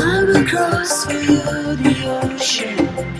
I'm across the ocean.